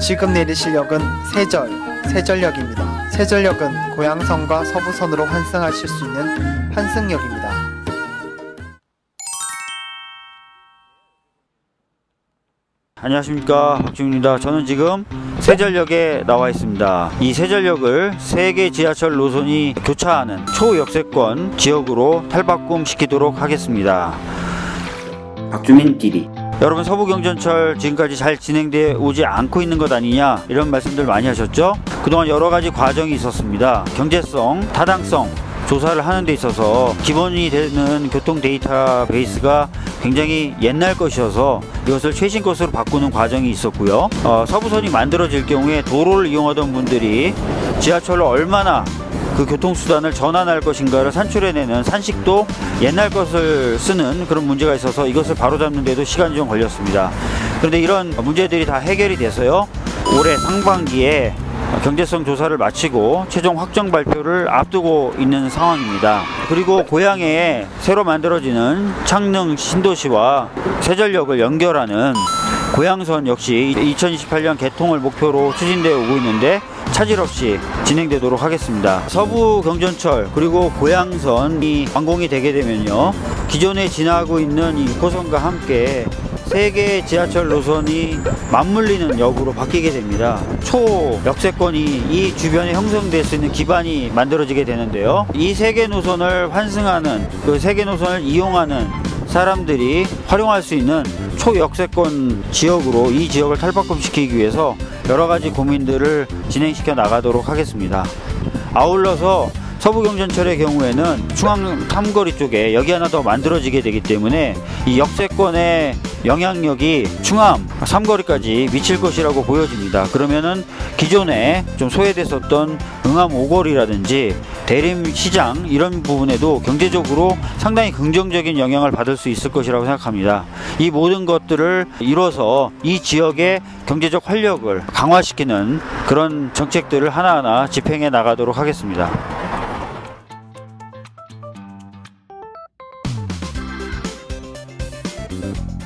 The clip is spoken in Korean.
지금 내리실 역은 세절, 세절역입니다. 세절역은 고양선과 서부선으로 환승하실 수 있는 환승역입니다. 안녕하십니까 박주입니다 저는 지금 세절역에 나와 있습니다 이 세절역을 세 개 지하철 노선이 교차하는 초역세권 지역으로 탈바꿈 시키도록 하겠습니다 박주민 TV 여러분 서부경전철 지금까지 잘 진행되어 오지 않고 있는 것 아니냐 이런 말씀들 많이 하셨죠 그동안 여러 가지 과정이 있었습니다 경제성 타당성 조사를 하는 데 있어서 기본이 되는 교통 데이터 베이스가 굉장히 옛날 것이어서 이것을 최신 것으로 바꾸는 과정이 있었고요. 어, 서부선이 만들어질 경우에 도로를 이용하던 분들이 지하철로 얼마나 그 교통수단을 전환할 것인가를 산출해내는 산식도 옛날 것을 쓰는 그런 문제가 있어서 이것을 바로잡는 데도 시간이 좀 걸렸습니다. 그런데 이런 문제들이 다 해결이 돼서요. 올해 상반기에 경제성 조사를 마치고 최종 확정 발표를 앞두고 있는 상황입니다. 그리고 고향에 새로 만들어지는 창릉 신도시와 세전역을 연결하는 고양선 역시 2028년 개통을 목표로 추진되어 오고 있는데 차질 없이 진행되도록 하겠습니다. 서부 경전철 그리고 고양선이 완공이 되게 되면요. 기존에 지나고 있는 이 고선과 함께 세 개의 지하철 노선이 맞물리는 역으로 바뀌게 됩니다. 초 역세권이 이 주변에 형성될 수 있는 기반이 만들어지게 되는데요. 이 세 개 노선을 환승하는 그 세 개 노선을 이용하는 사람들이 활용할 수 있는 초역세권 지역으로 이 지역을 탈바꿈시키기 위해서 여러 가지 고민들을 진행시켜 나가도록 하겠습니다. 아울러서 서부경전철의 경우에는 중앙 탐거리 쪽에 여기 하나 더 만들어지게 되기 때문에 이 역세권의 영향력이 충암 삼거리까지 미칠 것이라고 보여집니다. 그러면은 기존에 좀 소외됐었던 응암 오거리라든지 대림시장 이런 부분에도 경제적으로 상당히 긍정적인 영향을 받을 수 있을 것이라고 생각합니다. 이 모든 것들을 이뤄서 이 지역의 경제적 활력을 강화시키는 그런 정책들을 하나하나 집행해 나가도록 하겠습니다. Thank.